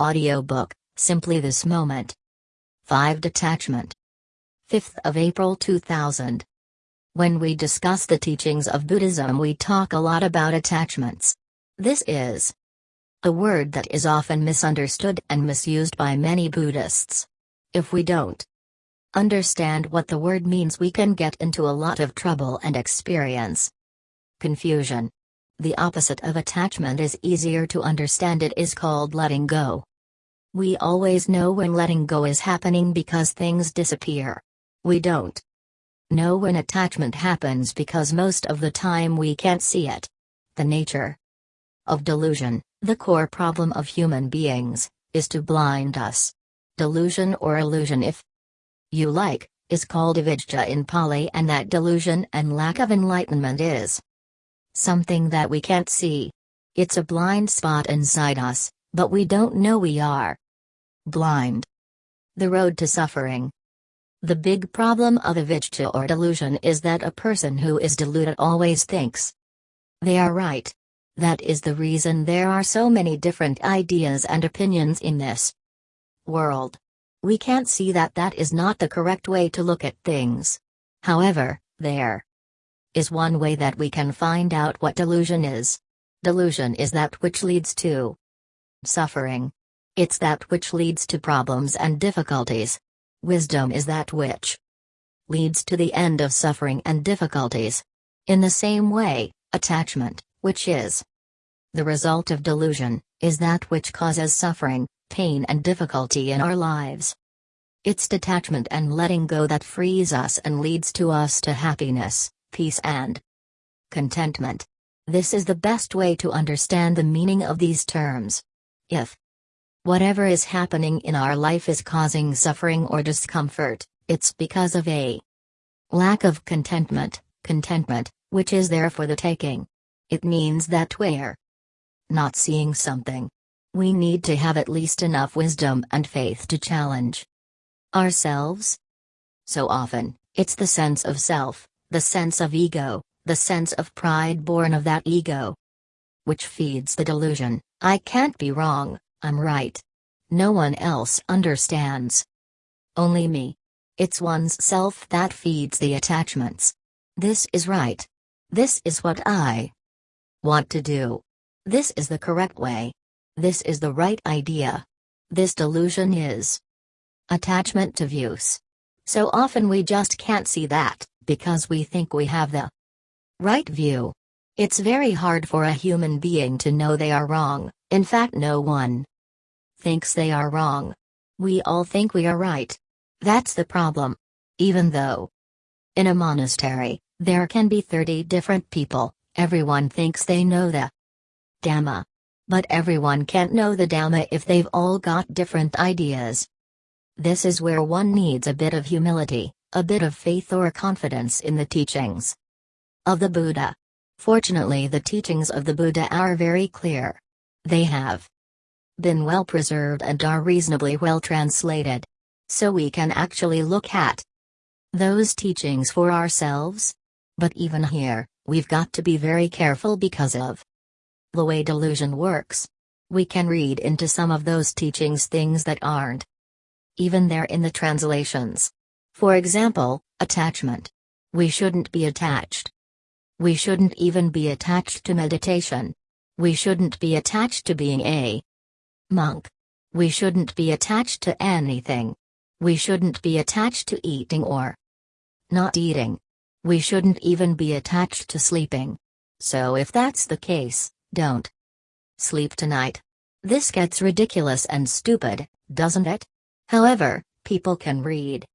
Audiobook, Simply This Moment. 5 Detachment. 5th of April 2000. When we discuss the teachings of Buddhism, we talk a lot about attachments. This is a word that is often misunderstood and misused by many Buddhists. If we don't understand what the word means, we can get into a lot of trouble and experience confusion. The opposite of attachment is easier to understand, it is called letting go. We always know when letting go is happening because things disappear. We don't know when attachment happens because most of the time we can't see it. The nature of delusion, the core problem of human beings, is to blind us. Delusion or illusion, if you like, is called avijja in Pali, and that delusion and lack of enlightenment is something that we can't see. It's a blind spot inside us, but we don't know we are blind. The road to suffering. The big problem of avijja or delusion is that a person who is deluded always thinks they are right. That is the reason there are so many different ideas and opinions in this world. We can't see that that is not the correct way to look at things. However, there is one way that we can find out what delusion is. Delusion is that which leads to suffering. It's that which leads to problems and difficulties. Wisdom is that which leads to the end of suffering and difficulties. In the same way, attachment, which is the result of delusion, is that which causes suffering, pain, and difficulty in our lives. It's detachment and letting go that frees us and leads to us to happiness peace and contentment. This is the best way to understand the meaning of these terms. If whatever is happening in our life is causing suffering or discomfort, it's because of a lack of contentment, contentment, which is there for the taking. It means that we're not seeing something. We need to have at least enough wisdom and faith to challenge ourselves. So often, it's the sense of self, the sense of ego, the sense of pride born of that ego. Which feeds the delusion I can't be wrong, I'm right. No one else understands. Only me. It's one's self that feeds the attachments. This is right. This is what I want to do. This is the correct way. This is the right idea. This delusion is attachment to views. So often we just can't see that because we think we have the right view. It's very hard for a human being to know they are wrong, in fact, no one thinks they are wrong. We all think we are right. That's the problem. Even though in a monastery, there can be 30 different people, everyone thinks they know the Dhamma. But everyone can't know the Dhamma if they've all got different ideas. This is where one needs a bit of humility a bit of faith or confidence in the teachings of the Buddha. Fortunately, the teachings of the Buddha are very clear. They have been well preserved and are reasonably well translated. So we can actually look at those teachings for ourselves. But even here, we've got to be very careful because of the way delusion works. We can read into some of those teachings things that aren't even there in the translations. For example, attachment. We shouldn't be attached. We shouldn't even be attached to meditation. We shouldn't be attached to being a monk. We shouldn't be attached to anything. We shouldn't be attached to eating or not eating. We shouldn't even be attached to sleeping. So if that's the case, don't sleep tonight. This gets ridiculous and stupid, doesn't it? However, people can read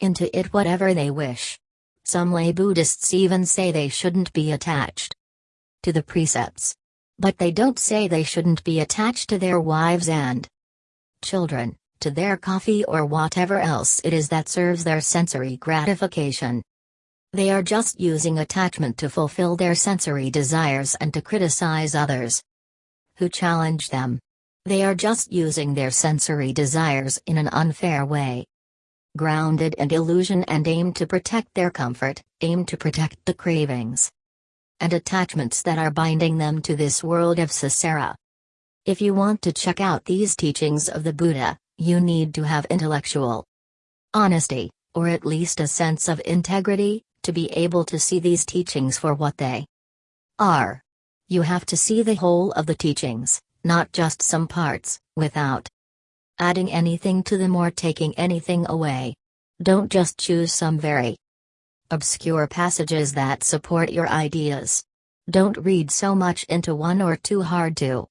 into it whatever they wish. Some lay Buddhists even say they shouldn't be attached to the precepts. But they don't say they shouldn't be attached to their wives and children, to their coffee or whatever else it is that serves their sensory gratification. They are just using attachment to fulfill their sensory desires and to criticize others who challenge them. They are just using their sensory desires in an unfair way grounded in illusion and aim to protect their comfort, aim to protect the cravings and attachments that are binding them to this world of samsara. If you want to check out these teachings of the Buddha, you need to have intellectual honesty, or at least a sense of integrity, to be able to see these teachings for what they are. You have to see the whole of the teachings, not just some parts, without adding anything to them or taking anything away. Don't just choose some very obscure passages that support your ideas. Don't read so much into one or too hard to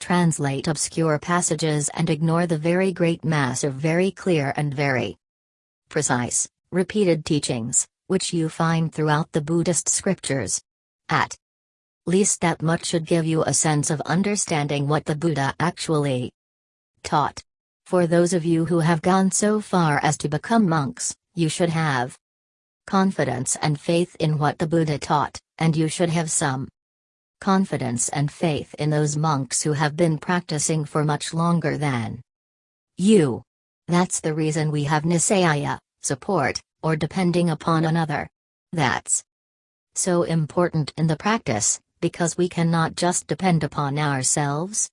translate obscure passages and ignore the very great mass of very clear and very precise, repeated teachings, which you find throughout the Buddhist scriptures. At least that much should give you a sense of understanding what the Buddha actually taught. For those of you who have gone so far as to become monks, you should have confidence and faith in what the Buddha taught, and you should have some confidence and faith in those monks who have been practicing for much longer than you. That's the reason we have Nisaya, support, or depending upon another. That's so important in the practice, because we cannot just depend upon ourselves.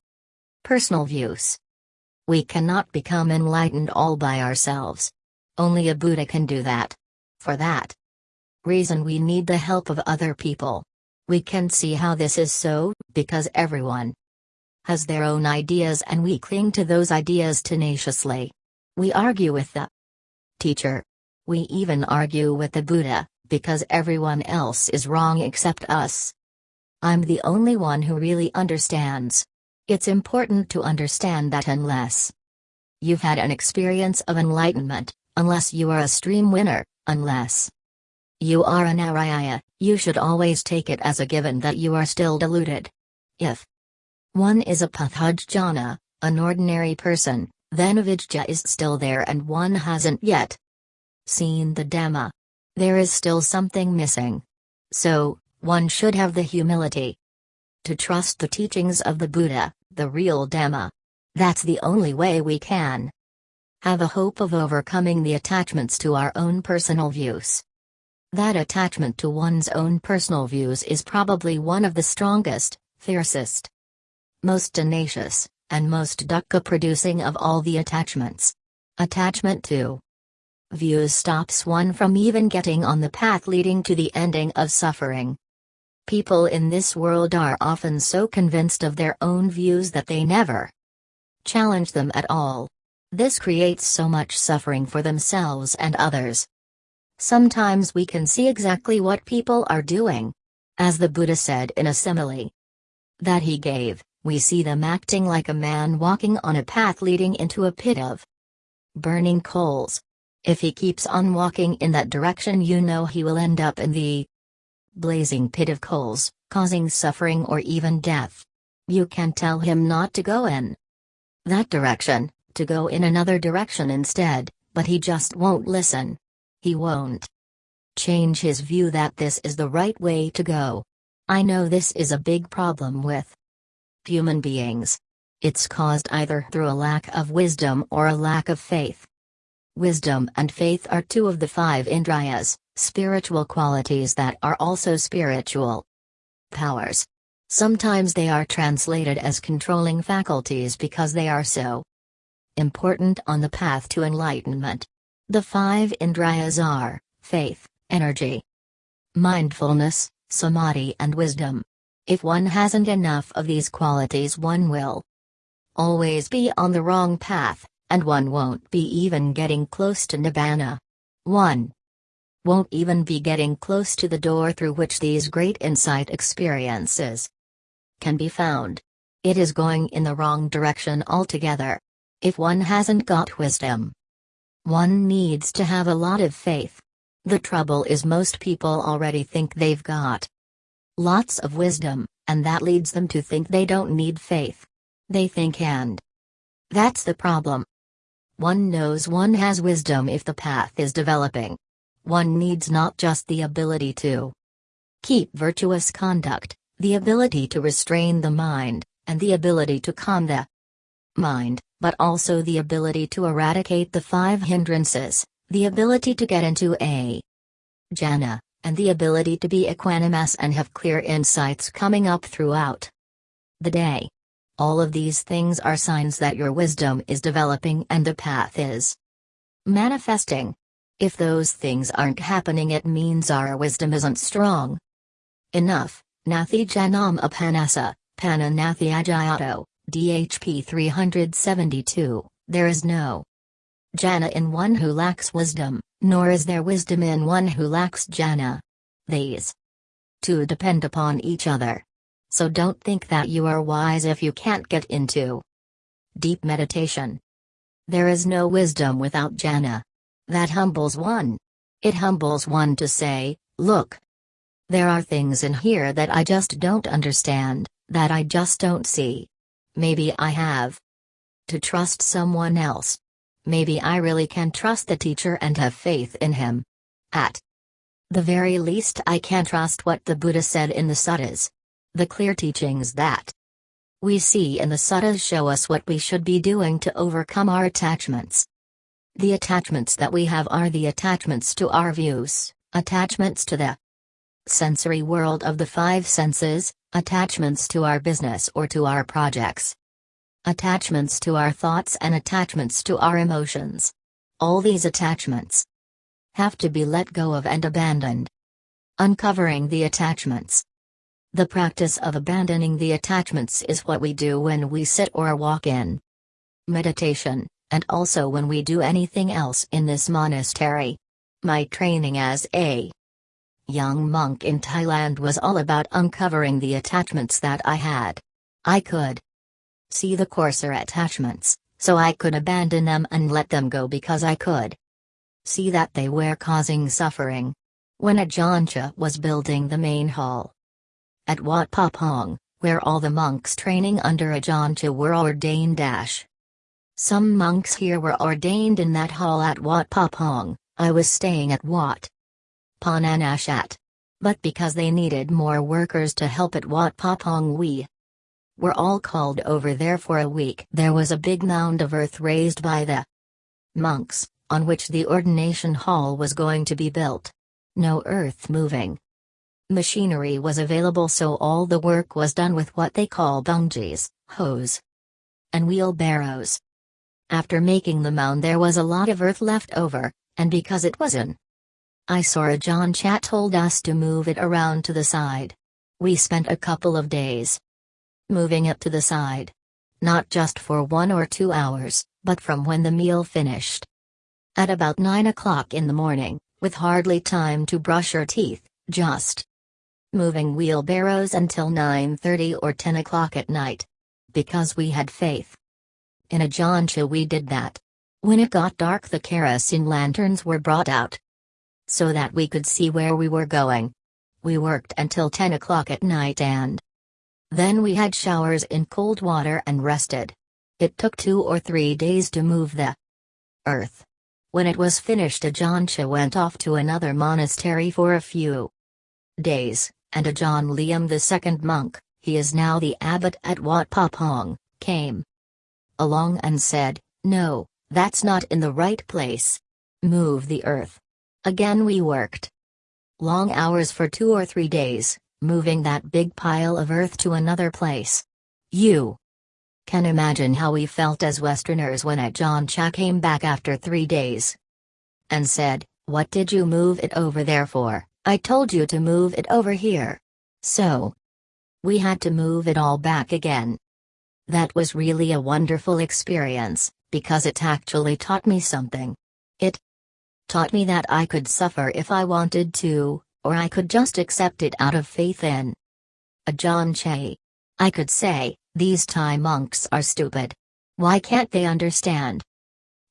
Personal views. We cannot become enlightened all by ourselves. Only a Buddha can do that. For that reason, we need the help of other people. We can see how this is so, because everyone has their own ideas and we cling to those ideas tenaciously. We argue with the teacher. We even argue with the Buddha, because everyone else is wrong except us. I'm the only one who really understands. It's important to understand that unless you've had an experience of enlightenment, unless you are a stream winner, unless you are an Arya, you should always take it as a given that you are still deluded. If one is a Puthujjana, an ordinary person, then Avijja is still there and one hasn't yet seen the Dhamma. There is still something missing. So, one should have the humility to trust the teachings of the Buddha, the real Dhamma. That's the only way we can have a hope of overcoming the attachments to our own personal views. That attachment to one's own personal views is probably one of the strongest, fiercest, most tenacious, and most dukkha producing of all the attachments. Attachment to views stops one from even getting on the path leading to the ending of suffering. People in this world are often so convinced of their own views that they never challenge them at all. This creates so much suffering for themselves and others. Sometimes we can see exactly what people are doing. As the Buddha said in a simile that he gave, we see them acting like a man walking on a path leading into a pit of burning coals. If he keeps on walking in that direction, you know he will end up in the blazing pit of coals, causing suffering or even death. You can tell him not to go in that direction, to go in another direction instead, but he just won't listen. He won't change his view that this is the right way to go. I know this is a big problem with human beings. It's caused either through a lack of wisdom or a lack of faith. Wisdom and faith are two of the five indriyas, spiritual qualities that are also spiritual powers. Sometimes they are translated as controlling faculties because they are so important on the path to enlightenment. The five indriyas are faith, energy, mindfulness, samadhi, and wisdom. If one hasn't enough of these qualities, one will always be on the wrong path, and one won't be even getting close to Nibbana. 1. Won't even be getting close to the door through which these great insight experiences can be found. It is going in the wrong direction altogether. If one hasn't got wisdom, one needs to have a lot of faith. The trouble is, most people already think they've got lots of wisdom, and that leads them to think they don't need faith. They think, and that's the problem. One knows one has wisdom if the path is developing. One needs not just the ability to keep virtuous conduct, the ability to restrain the mind, and the ability to calm the mind, but also the ability to eradicate the five hindrances, the ability to get into a jhana, and the ability to be equanimous and have clear insights coming up throughout the day. All of these things are signs that your wisdom is developing and the path is manifesting. If those things aren't happening, it means our wisdom isn't strong. Enough. Nathi Janam Apanasa, Pananathi Ajayato, DHP 372, there is no jhana in one who lacks wisdom, nor is there wisdom in one who lacks jhana. These two depend upon each other. So don't think that you are wise if you can't get into deep meditation. There is no wisdom without jhana. That humbles one. It humbles one to say, look. There are things in here that I just don't understand, that I just don't see. Maybe I have to trust someone else. Maybe I really can trust the teacher and have faith in him. At the very least, I can trust what the Buddha said in the suttas. The clear teachings that we see in the suttas show us what we should be doing to overcome our attachments. The attachments that we have are the attachments to our views, attachments to the sensory world of the five senses, attachments to our business or to our projects, attachments to our thoughts, and attachments to our emotions. All these attachments have to be let go of and abandoned. Uncovering the attachments. The practice of abandoning the attachments is what we do when we sit or walk in meditation, and also when we do anything else in this monastery. My training as a young monk in Thailand was all about uncovering the attachments that I had. I could see the coarser attachments, so I could abandon them and let them go because I could see that they were causing suffering. When Ajahn was building the main hall at Wat Pah Pong, where all the monks training under Ajahn were ordained dash. Some monks here were ordained in that hall at Wat Pah Pong, I was staying at Wat Pah Nanachat. But because they needed more workers to help at Wat Pah Pong we were all called over there for a week. There was a big mound of earth raised by the monks, on which the ordination hall was going to be built. No earth moving. Machinery was available so all the work was done with what they call bungees, hoes, and wheelbarrows. After making the mound there was a lot of earth left over, and because it was an Ajahn Chah told us to move it around to the side. We spent a couple of days moving it to the side. Not just for one or two hours, but from when the meal finished. At about 9 o'clock in the morning, with hardly time to brush your teeth, just moving wheelbarrows until 9.30 or 10 o'clock at night. Because we had faith. In Ajahn Chah we did that. When it got dark the kerosene lanterns were brought out. So that we could see where we were going. We worked until 10 o'clock at night and then we had showers in cold water and rested. It took two or three days to move the earth. When it was finished Ajahn Chah went off to another monastery for a few days, and Ajahn Liam the second monk, he is now the abbot at Wat Pah Pong, came along and said, No, that's not in the right place. Move the earth. Again we worked. Long hours for two or three days, moving that big pile of earth to another place. You can imagine how we felt as Westerners when Ajahn Chah came back after three days and said, What did you move it over there for? I told you to move it over here. So, we had to move it all back again. That was really a wonderful experience, because it actually taught me something. Taught me that I could suffer if I wanted to, or I could just accept it out of faith in Ajahn Chah. I could say, these Thai monks are stupid. Why can't they understand?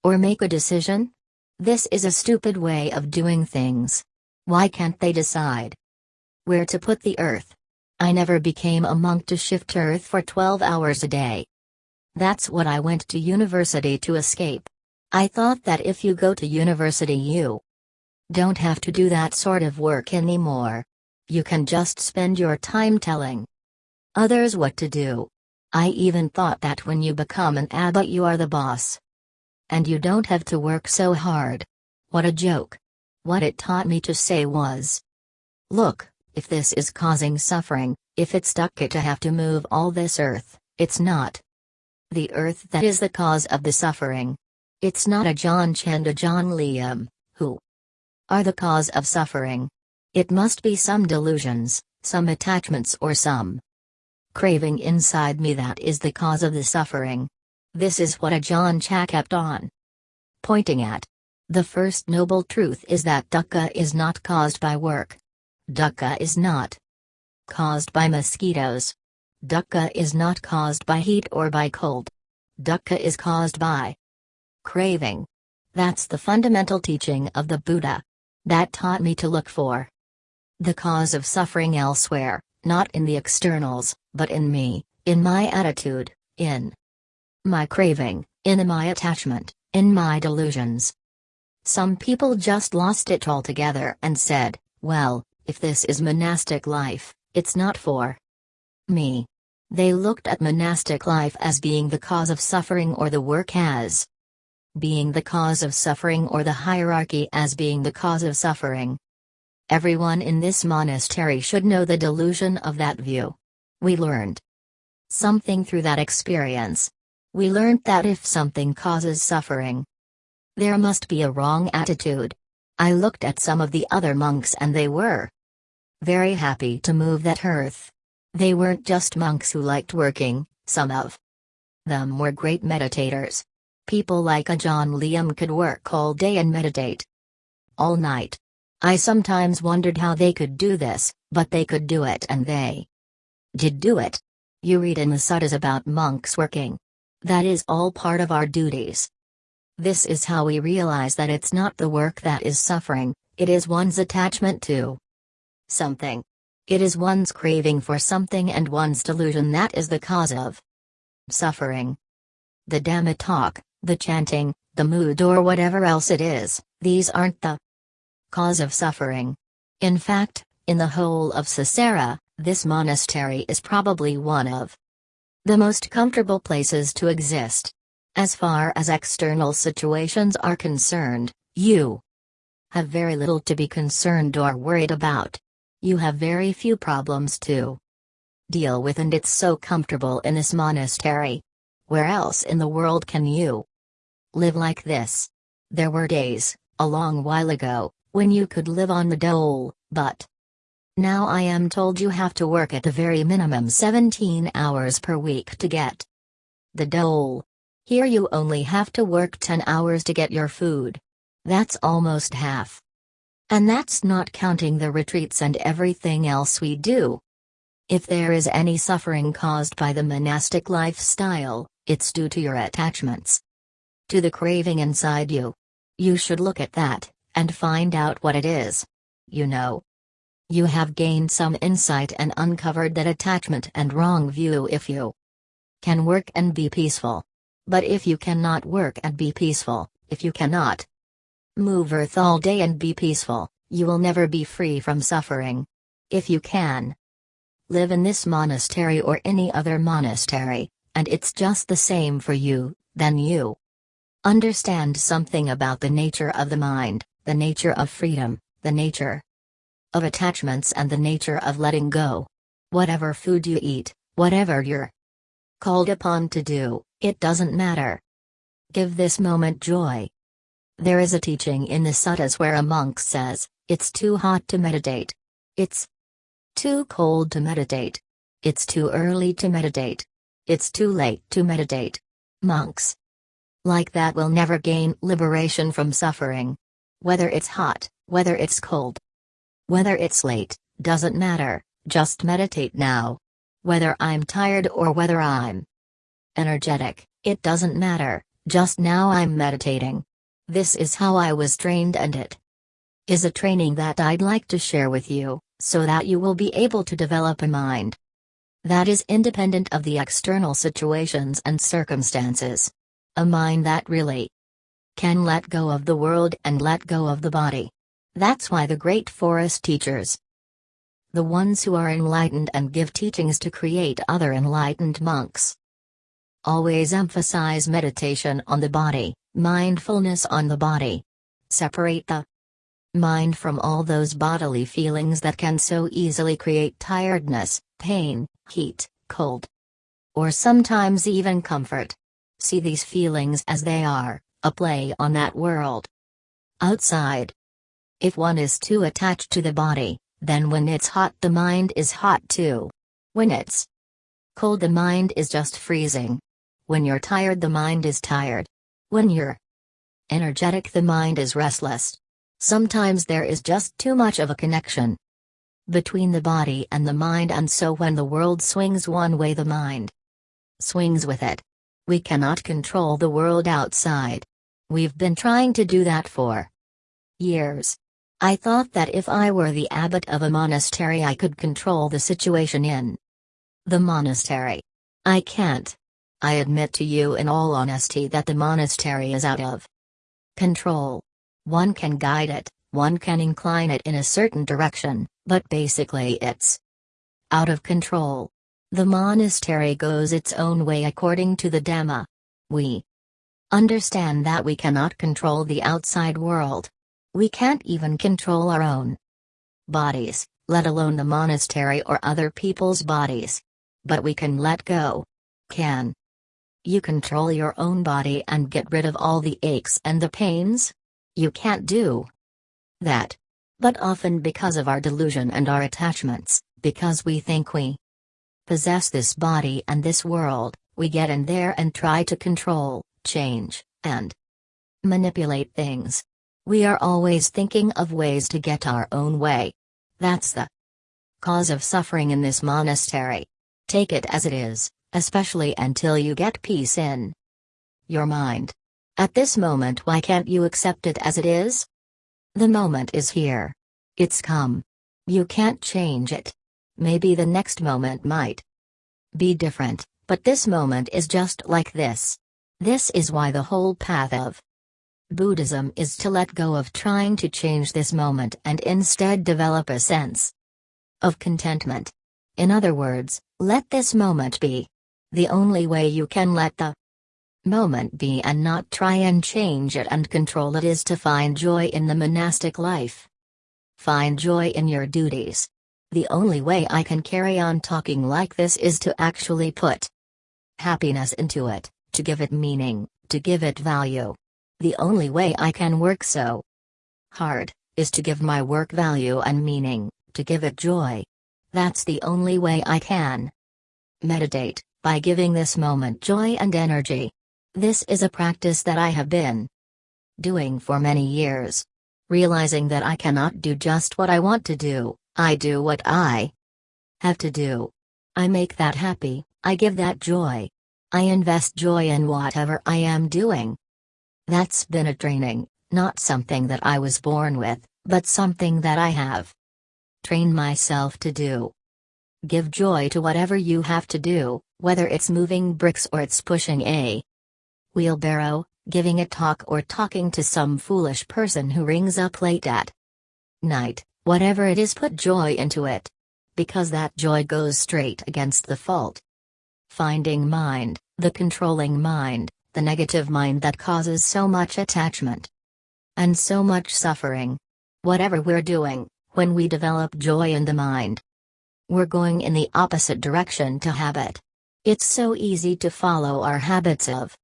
Or make a decision? This is a stupid way of doing things. Why can't they decide where to put the earth? I never became a monk to shift earth for 12 hours a day. That's what I went to university to escape. I thought that if you go to university, you don't have to do that sort of work anymore. You can just spend your time telling others what to do. I even thought that when you become an abbot, you are the boss. And you don't have to work so hard. What a joke. What it taught me to say was Look, if this is causing suffering, if it's stuck it to have to move all this earth, It's not. The earth that is the cause of the suffering. It's not Ajahn Chand John Liam, who are the cause of suffering. It must be some delusions, some attachments or some craving inside me that is the cause of the suffering. This is what Ajahn Chah kept on pointing at. The first noble truth is that dukkha is not caused by work. Dukkha is not caused by mosquitoes. Dukkha is not caused by heat or by cold. Dukkha is caused by craving. That's the fundamental teaching of the Buddha. That taught me to look for the cause of suffering elsewhere, not in the externals, but in me, in my attitude, in my craving, in my attachment, in my delusions. Some people just lost it altogether and said, well, if this is monastic life, it's not for me. They looked at monastic life as being the cause of suffering or the work as being the cause of suffering or the hierarchy as being the cause of suffering. Everyone in this monastery should know the delusion of that view. We learned something through that experience. We learned that if something causes suffering, there must be a wrong attitude. I looked at some of the other monks and they were very happy to move that earth. They weren't just monks who liked working, some of them were great meditators. People like Ajahn Liam could work all day and meditate all night. I sometimes wondered how they could do this, but they could do it and they did do it. You read in the suttas about monks working. That is all part of our duties. This is how we realize that it's not the work that is suffering, it is one's attachment to something. It is one's craving for something and one's delusion that is the cause of suffering. The Dhamma talk, the chanting, the mood or whatever else it is, these aren't the cause of suffering. In fact, in the whole of Samsara, this monastery is probably one of the most comfortable places to exist. As far as external situations are concerned, you have very little to be concerned or worried about. You have very few problems to deal with, and it's so comfortable in this monastery. Where else in the world can you live like this? There were days, a long while ago, when you could live on the dole, but now I am told you have to work at the very minimum 17 hours per week to get the dole. Here you only have to work 10 hours to get your food. That's almost half. And that's not counting the retreats and everything else we do. If there is any suffering caused by the monastic lifestyle, it's due to your attachments. To the craving inside you. You should look at that, and find out what it is. You know. You have gained some insight and uncovered that attachment and wrong view if you can work and be peaceful. But if you cannot work and be peaceful, if you cannot move earth all day and be peaceful, you will never be free from suffering. If you can live in this monastery or any other monastery, and it's just the same for you, then you understand something about the nature of the mind, the nature of freedom, the nature of attachments, and the nature of letting go. Whatever food you eat, whatever you're called upon to do, it doesn't matter. Give this moment joy. There is a teaching in the suttas where a monk says, It's too hot to meditate. It's too cold to meditate. It's too early to meditate. It's too late to meditate. Monks like that will never gain liberation from suffering. Whether it's hot, whether it's cold, whether it's late, doesn't matter, just meditate now. Whether I'm tired or whether I'm energetic, it doesn't matter, just now I'm meditating. This is how I was trained and it is a training that I'd like to share with you, so that you will be able to develop a mind that is independent of the external situations and circumstances. A mind that really can let go of the world and let go of the body. That's why the great forest teachers, the ones who are enlightened and give teachings to create other enlightened monks, Always emphasize meditation on the body, mindfulness on the body. Separate the mind from all those bodily feelings that can so easily create tiredness, pain, heat, cold, or sometimes even comfort. See these feelings as they are, a play on that world. Outside. If one is too attached to the body, then when it's hot, the mind is hot too. When it's cold, the mind is just freezing. When you're tired, the mind is tired. When you're energetic, the mind is restless. Sometimes there is just too much of a connection between the body and the mind, and so when the world swings one way, the mind swings with it. We cannot control the world outside. We've been trying to do that for years. I thought that if I were the abbot of a monastery, I could control the situation in the monastery. I can't. I admit to you in all honesty that the monastery is out of control. One can guide it, one can incline it in a certain direction, but basically it's out of control. The monastery goes its own way according to the Dhamma. We understand that we cannot control the outside world, we can't even control our own bodies, let alone the monastery or other people's bodies. But we can let go. Can you control your own body and get rid of all the aches and the pains? You can't do that. But often because of our delusion and our attachments, because we think we possess this body and this world, we get in there and try to control, change, and manipulate things. We are always thinking of ways to get our own way. That's the cause of suffering in this monastery. Take it as it is, especially until you get peace in your mind. At this moment, why can't you accept it as it is? The moment is here. It's come. You can't change it. Maybe the next moment might be different, but this moment is just like this. This is why the whole path of Buddhism is to let go of trying to change this moment and instead develop a sense of contentment. In other words, let this moment be. The only way you can let the moment be and not try and change it and control it is to find joy in the monastic life. Find joy in your duties. The only way I can carry on talking like this is to actually put happiness into it, to give it meaning, to give it value. The only way I can work so hard is to give my work value and meaning, to give it joy. That's the only way I can meditate, by giving this moment joy and energy. This is a practice that I have been doing for many years. Realizing that I cannot do just what I want to do, I do what I have to do. I make that happy, I give that joy. I invest joy in whatever I am doing. That's been a training, not something that I was born with, but something that I have trained myself to do. Give joy to whatever you have to do, whether it's moving bricks or it's pushing a wheelbarrow, giving a talk or talking to some foolish person who rings up late at night, whatever it is, put joy into it. Because that joy goes straight against the fault. Finding mind, the controlling mind, the negative mind that causes so much attachment and so much suffering. Whatever we're doing, when we develop joy in the mind, we're going in the opposite direction to habit. It's so easy to follow our habits of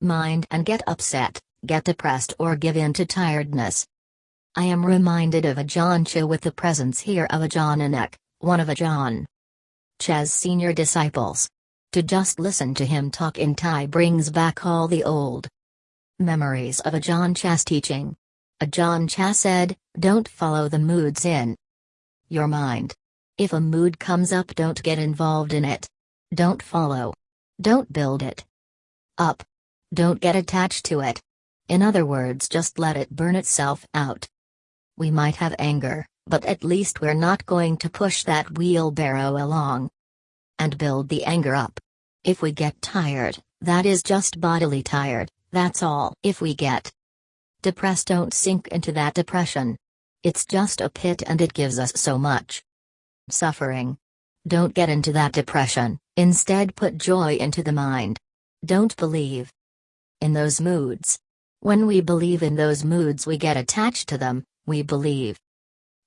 mind and get upset, get depressed, or give in to tiredness. I am reminded of Ajahn Chah with the presence here of Ajahn Nanak, one of Ajahn Chah's senior disciples. To just listen to him talk in Thai brings back all the old memories of Ajahn Chah's teaching. Ajahn Chah said, Don't follow the moods in your mind. If a mood comes up, don't get involved in it. Don't follow. Don't build it up. Don't get attached to it. In other words, just let it burn itself out. We might have anger, but at least we're not going to push that wheelbarrow along and build the anger up. If we get tired, that is just bodily tired, that's all. If we get depressed, don't sink into that depression. It's just a pit and it gives us so much suffering. Don't get into that depression, instead, put joy into the mind. Don't believe in those moods. When we believe in those moods, we get attached to them, we believe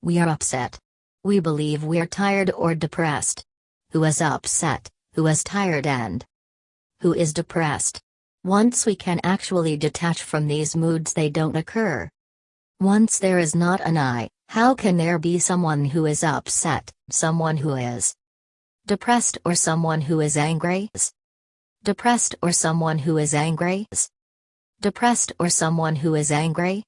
we are upset. We believe we're tired or depressed. Who is upset? Who is tired and who is depressed? Once we can actually detach from these moods, they don't occur. Once there is not an I, how can there be someone who is upset, someone who is depressed, or someone who is angry? Depressed or someone who is angry? Depressed or someone who is angry?